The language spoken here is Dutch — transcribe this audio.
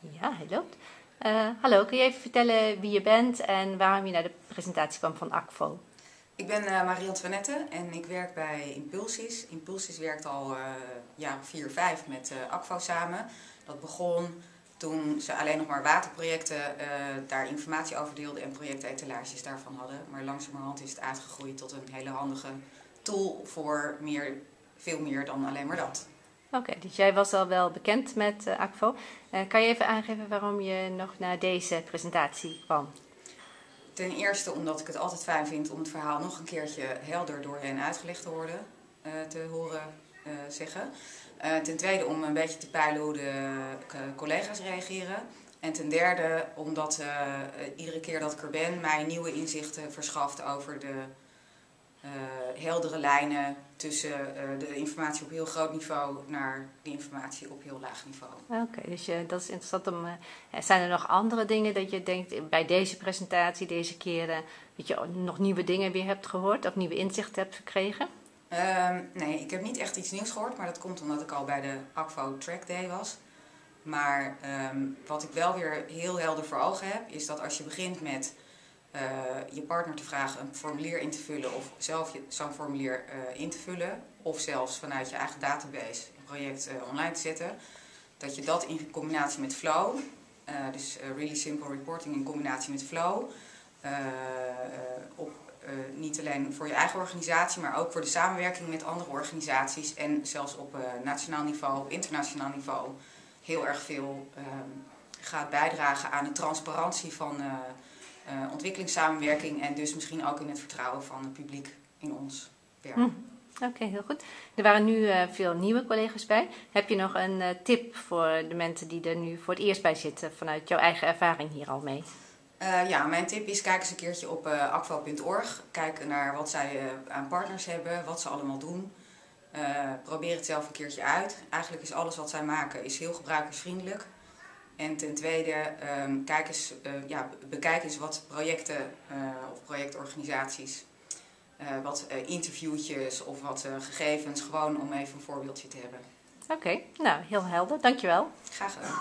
Ja, hij loopt. Uh, hallo, kun je even vertellen wie je bent en waarom je naar de presentatie kwam van ACFO? Ik ben uh, Marie-Antoinette en ik werk bij Impulsis. Impulsis werkt al uh, jaar vier, vijf met uh, ACFO samen. Dat begon toen ze alleen nog maar waterprojecten daar informatie over deelden en projectetalages daarvan hadden. Maar langzamerhand is het uitgegroeid tot een hele handige tool voor meer, veel meer dan alleen maar dat. Oké, dus jij was al wel bekend met uh, ACFO. Uh, kan je even aangeven waarom je nog naar deze presentatie kwam? Ten eerste omdat ik het altijd fijn vind om het verhaal nog een keertje helder door hen uitgelegd te, worden, uh, te horen zeggen. ten tweede om een beetje te peilen hoe de collega's reageren. En ten derde omdat iedere keer dat ik er ben mij nieuwe inzichten verschaft over de heldere lijnen tussen uh, de informatie op heel groot niveau naar de informatie op heel laag niveau. Oké, dus uh, dat is interessant om. Uh, zijn er nog andere dingen dat je denkt bij deze presentatie, deze keren, dat je nog nieuwe dingen weer hebt gehoord of nieuwe inzichten hebt gekregen? Ehm, nee, ik heb niet echt iets nieuws gehoord, maar dat komt omdat ik al bij de ACFO Track Day was. Maar um, wat ik wel weer heel helder voor ogen heb, is dat als je begint met uh, je partner te vragen een formulier in te vullen of zelf zo'n formulier uh, in te vullen. Of zelfs vanuit je eigen database een project uh, online te zetten, dat je dat in combinatie met Flow, dus Really Simple Reporting in combinatie met Flow, op, niet alleen voor je eigen organisatie, maar ook voor de samenwerking met andere organisaties en zelfs op nationaal niveau, internationaal niveau, heel erg veel gaat bijdragen aan de transparantie van uh, ontwikkelingssamenwerking en dus misschien ook in het vertrouwen van het publiek in ons werk. Hm. Oké, heel goed. Er waren nu uh, veel nieuwe collega's bij. Heb je nog een uh, tip voor de mensen die er nu voor het eerst bij zitten, vanuit jouw eigen ervaring hier al mee? ja, mijn tip is kijk eens een keertje op akvo.org. Kijk naar wat zij aan partners hebben, wat ze allemaal doen. probeer het zelf een keertje uit. Eigenlijk is alles wat zij maken is heel gebruikersvriendelijk. En ten tweede, um, kijk eens, uh, ja, bekijk eens wat projecten uh, of projectorganisaties, uh, wat interviewtjes of wat gegevens, gewoon om even een voorbeeldje te hebben. Oké, okay, nou heel helder, dankjewel. Graag gedaan.